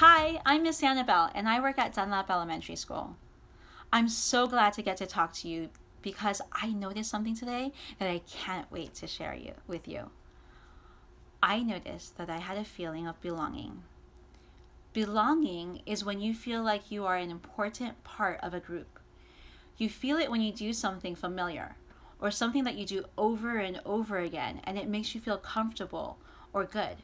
Hi, I'm Miss Annabelle, and I work at Dunlap Elementary School. I'm so glad to get to talk to you because I noticed something today that I can't wait to share you, with you. I noticed that I had a feeling of belonging. Belonging is when you feel like you are an important part of a group. You feel it when you do something familiar or something that you do over and over again and it makes you feel comfortable or good.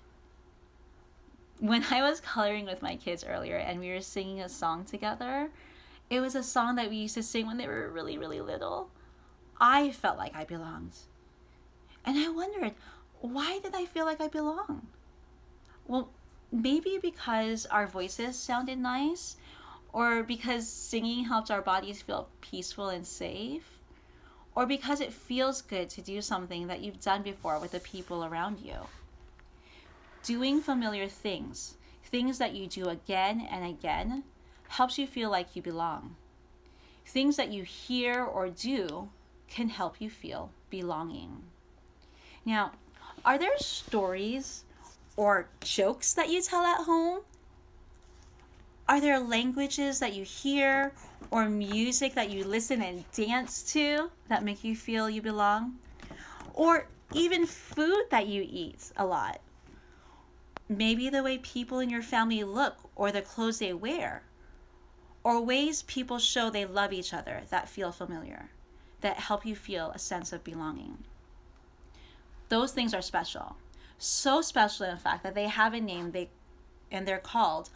When I was coloring with my kids earlier and we were singing a song together, it was a song that we used to sing when they were really, really little. I felt like I belonged. And I wondered, why did I feel like I belonged? Well, maybe because our voices sounded nice, or because singing helps our bodies feel peaceful and safe, or because it feels good to do something that you've done before with the people around you. Doing familiar things, things that you do again and again, helps you feel like you belong. Things that you hear or do can help you feel belonging. Now, are there stories or jokes that you tell at home? Are there languages that you hear or music that you listen and dance to that make you feel you belong? Or even food that you eat a lot? Maybe the way people in your family look or the clothes they wear? Or ways people show they love each other that feel familiar, that help you feel a sense of belonging. Those things are special. So special, in fact, that they have a name they, and they're called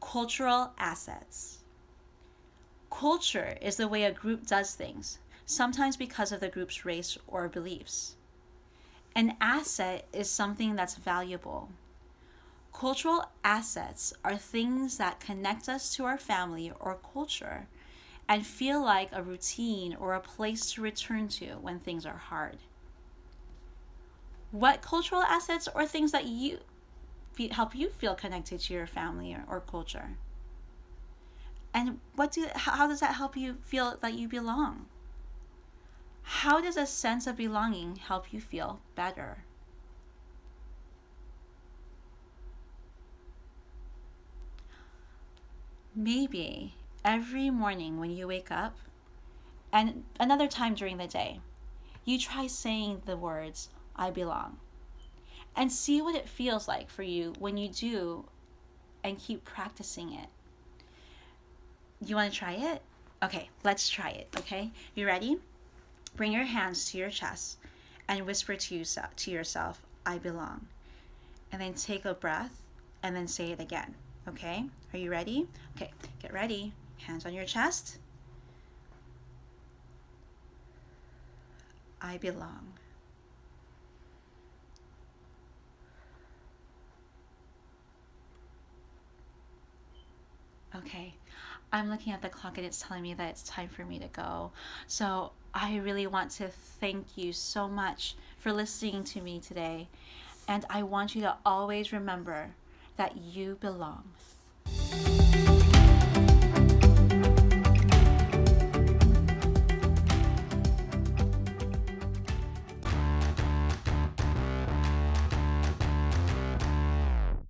cultural assets. Culture is the way a group does things, sometimes because of the group's race or beliefs. An asset is something that's valuable. Cultural assets are things that connect us to our family or culture and feel like a routine or a place to return to when things are hard. What cultural assets or things that you help you feel connected to your family or, or culture? And what do how does that help you feel that you belong? How does a sense of belonging help you feel better maybe every morning when you wake up and another time during the day you try saying the words I belong. And see what it feels like for you when you do and keep practicing it. You want to try it? Okay, let's try it, okay? You ready? Bring your hands to your chest and whisper to yourself, to yourself, I belong. And then take a breath and then say it again, okay? Are you ready? Okay, get ready. Hands on your chest. I belong. Okay, I'm looking at the clock and it's telling me that it's time for me to go. So I really want to thank you so much for listening to me today. And I want you to always remember that you belong.